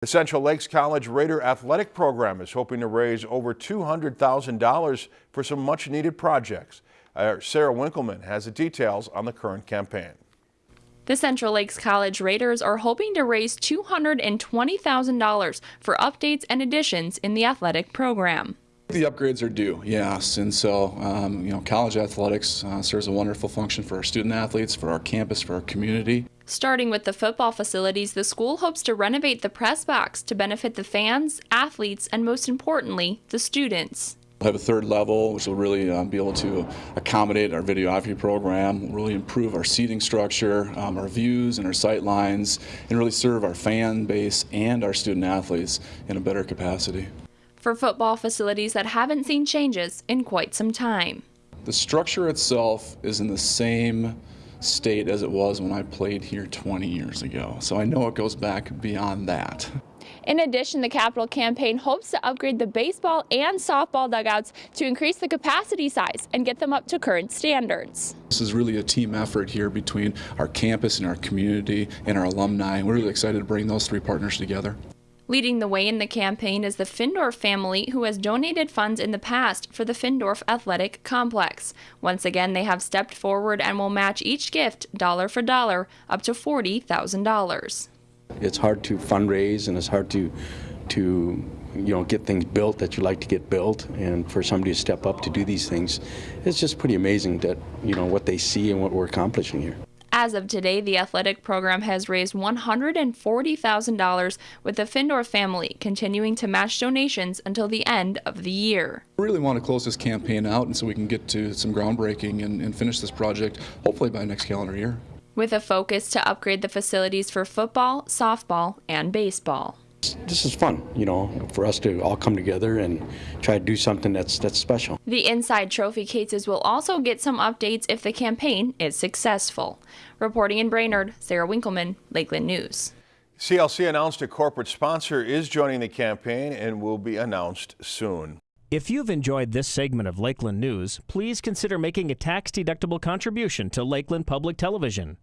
The Central Lakes College Raider Athletic Program is hoping to raise over $200,000 for some much-needed projects. Our Sarah Winkleman has the details on the current campaign. The Central Lakes College Raiders are hoping to raise $220,000 for updates and additions in the athletic program. The upgrades are due, yes, and so um, you know, college athletics uh, serves a wonderful function for our student athletes, for our campus, for our community. Starting with the football facilities, the school hopes to renovate the press box to benefit the fans, athletes, and most importantly, the students. We'll have a third level, which will really uh, be able to accommodate our videography program, really improve our seating structure, um, our views and our sight lines, and really serve our fan base and our student athletes in a better capacity for football facilities that haven't seen changes in quite some time. The structure itself is in the same state as it was when I played here 20 years ago, so I know it goes back beyond that. In addition, the capital campaign hopes to upgrade the baseball and softball dugouts to increase the capacity size and get them up to current standards. This is really a team effort here between our campus and our community and our alumni. We're really excited to bring those three partners together. Leading the way in the campaign is the Findorf family, who has donated funds in the past for the Findorf Athletic Complex. Once again, they have stepped forward and will match each gift, dollar for dollar, up to $40,000. It's hard to fundraise and it's hard to, to you know, get things built that you like to get built and for somebody to step up to do these things, it's just pretty amazing that, you know, what they see and what we're accomplishing here. As of today, the athletic program has raised $140,000 with the Findorf family continuing to match donations until the end of the year. We really want to close this campaign out and so we can get to some groundbreaking and, and finish this project hopefully by next calendar year. With a focus to upgrade the facilities for football, softball, and baseball this is fun, you know, for us to all come together and try to do something that's that's special. The inside trophy cases will also get some updates if the campaign is successful. Reporting in Brainerd, Sarah Winkleman, Lakeland News. CLC announced a corporate sponsor is joining the campaign and will be announced soon. If you've enjoyed this segment of Lakeland News, please consider making a tax-deductible contribution to Lakeland Public Television.